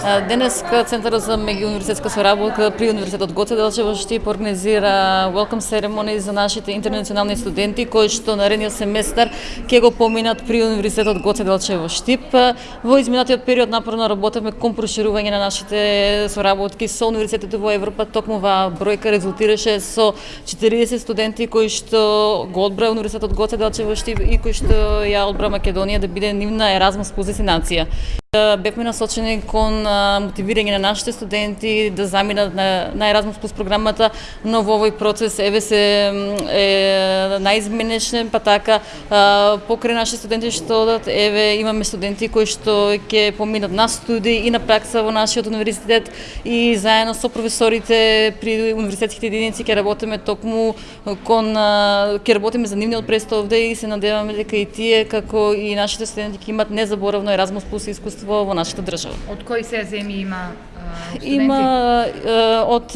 Денеска Центарот за меѓуниверзитетска соработка при Универзитетот Гоце Делчево Штип организира welcome ceremony за нашите интернационални студенти кои што наредниот семестар ќе го поминат при Универзитетот Гоце Делчево Штип. Во изминатиот период напорно работевме кон проширување на нашите соработки со универзитетите во Европа. Токму ова бројка резултираше со 40 студенти кои што го одбра Универзитетот Гоце Делчево Штип и кои што ја одбра Македонија да биде нивна Еразмус плюс дестинација. Бевме насочени кон мотивирање на нашите студенти да заминат на, на Erasmus Plus програмата, но во овој процес еве се е наизменечен, па така покрај наши студенти што одат, еве имаме студенти кои што ќе поминат на студии и на пракса во нашиот универзитет и заедно со професорите при универзитетските единици ќе работиме токму кон ќе работиме за нивниот престол овде и се надеваме дека и тие како и нашите студенти ќе имат незаборавно Erasmus Plus искуство искуство во нашата држава. Од кои се земји има студенти? Има од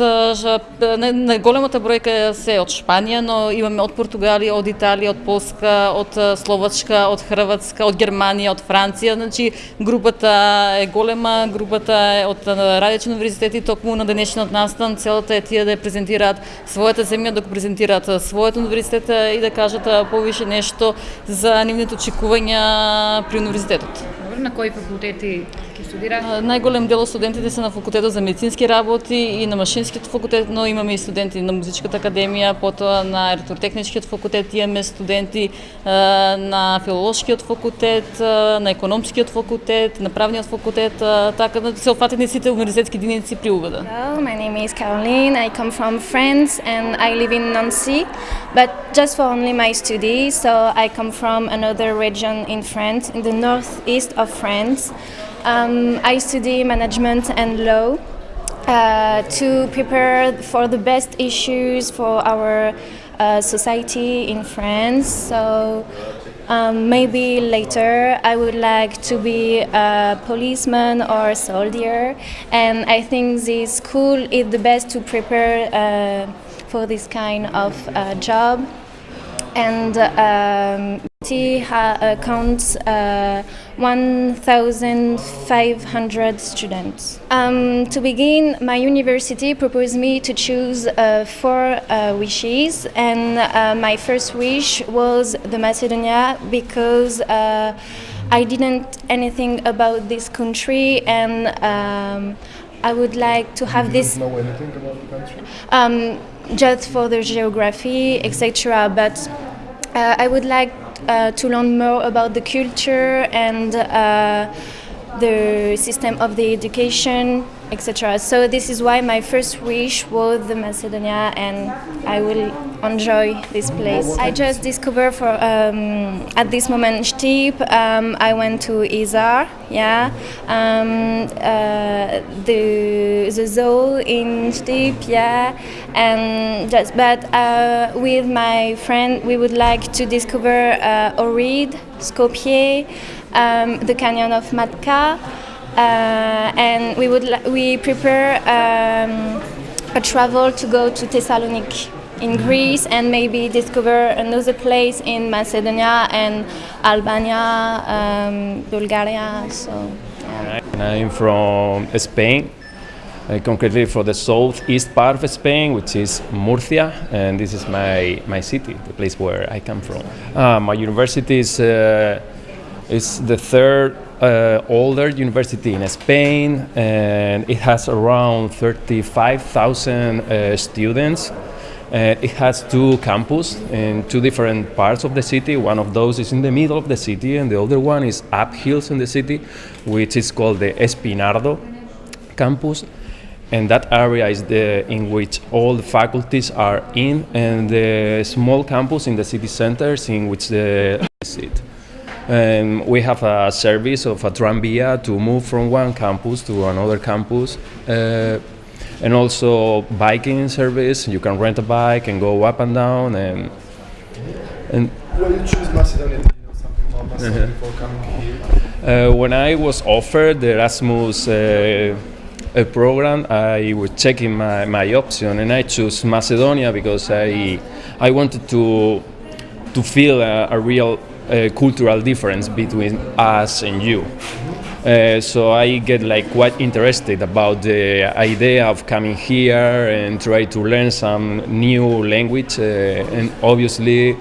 најголемата бројка се од Шпанија, но имаме од Португалија, од Италија, од Полска, од Словачка, од Хрватска, од Германија, од Франција, значи групата е голема, групата е од радиочни универзитети, токму на денешниот настан целата е тие да презентираат својата земја, да го презентираат својот универзитет и да кажат повише нешто за нивните очекувања при универзитетот. dobro, na koji fakulteti ќе студира? Најголем дел од студентите се на факултетот за медицински работи и на машинскиот факултет, но имаме и студенти на музичката академија, потоа на електротехничкиот факултет, имаме студенти на филолошкиот факултет, на економскиот факултет, на правниот факултет, така да се опфатени сите универзитетски единици при УВД. Hello, my name is Caroline. I come from France and I live in Nancy, but just for only my studies. So I come from another region in France, in the northeast of France. Um, I study management and law uh, to prepare for the best issues for our uh, society in France. So um, maybe later I would like to be a policeman or a soldier, and I think this school is the best to prepare uh, for this kind of uh, job. And um, it uh, counts uh, 1,500 students. Um, to begin, my university proposed me to choose uh, four uh, wishes, and uh, my first wish was the Macedonia because uh, I didn't anything about this country, and um, I would like to have you this. know anything about the country? Um, just for the geography, etc. But uh, I would like uh, to learn more about the culture and uh, the system of the education, etc. So this is why my first wish was the Macedonia, and I will enjoy this place. I just discovered for um, at this moment Stip. Um, I went to Izar, yeah, um, uh, the the zoo in Stip, yeah, and just but uh, with my friend we would like to discover uh, Ohrid, Skopje, um, the canyon of Matka, and we would we prepare um, a travel to go to Thessaloniki in Greece and maybe discover another place in Macedonia and Albania, um, Bulgaria. So. Yeah. I'm from Spain, uh, concretely from the southeast part of Spain, which is Murcia, and this is my, my city, the place where I come from. Uh, my university is, uh, is the third uh, older university in Spain, and it has around 35,000 uh, students. Uh, it has two campuses in two different parts of the city. One of those is in the middle of the city, and the other one is up hills in the city, which is called the Espinardo campus. And that area is the in which all the faculties are in, and the small campus in the city centers in which the sit. Um, we have a service of a tranvia to move from one campus to another campus. Uh, and also biking service. You can rent a bike and go up and down and and Well, you choose Macedonia. You know something about Macedonia before coming here? uh, when I was offered the Erasmus uh, uh, program, I was checking my, my option and I chose Macedonia because I I wanted to to feel a, a real cultural difference between us and you. Uh, so I get like quite interested about the idea of coming here and try to learn some new language uh, and obviously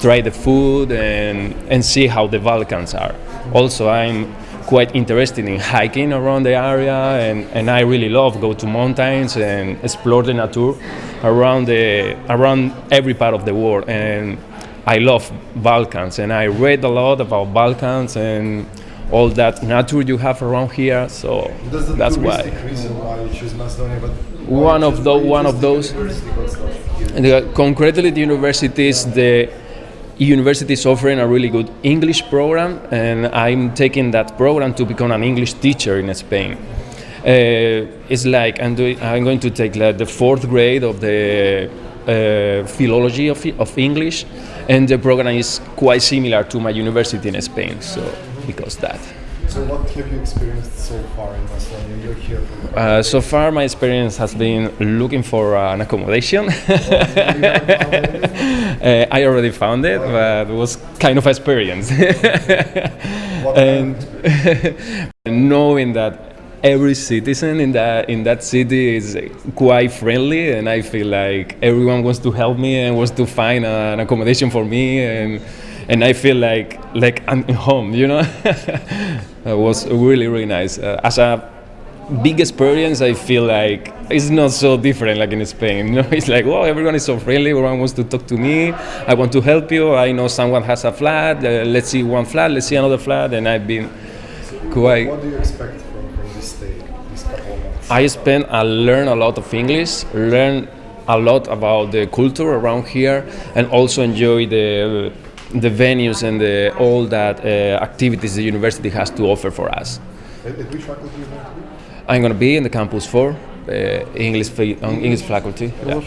try the food and, and see how the Balkans are. Also, I'm quite interested in hiking around the area and, and I really love go to mountains and explore the nature around the around every part of the world and I love Balkans and I read a lot about Balkans and all that nature you have around here so That's, the that's why reason why you choose Macedonia, but why one of why one of those university, what's that here? and the, concretely the universities the university is offering a really good english program and i'm taking that program to become an english teacher in spain uh, it's like I'm, doing, I'm going to take like the fourth grade of the uh, philology of, of english and the program is quite similar to my university in spain so because that. So what have you experienced so far in Macedonia? You're here for uh, so far my experience has been looking for an accommodation. Uh, I already found it, but it was kind of experience. And knowing that every citizen in that in that city is quite friendly, and I feel like everyone wants to help me and wants to find an accommodation for me, and and I feel like like I'm home, you know. it was really really nice. Uh, as a big experience, I feel like it's not so different like in Spain. You know, it's like, wow, everyone is so friendly. Everyone wants to talk to me. I want to help you. I know someone has a flat. Uh, let's see one flat. Let's see another flat. And I've been quite. What do you expect from, stay, this couple of months? I spent I learn a lot of English, learn a lot about the culture around here, and also enjoy the the venues and the, all that uh, activities the university has to offer for us. At, at which faculty you going to be? I'm gonna be in the campus four, uh, English English faculty. Yeah.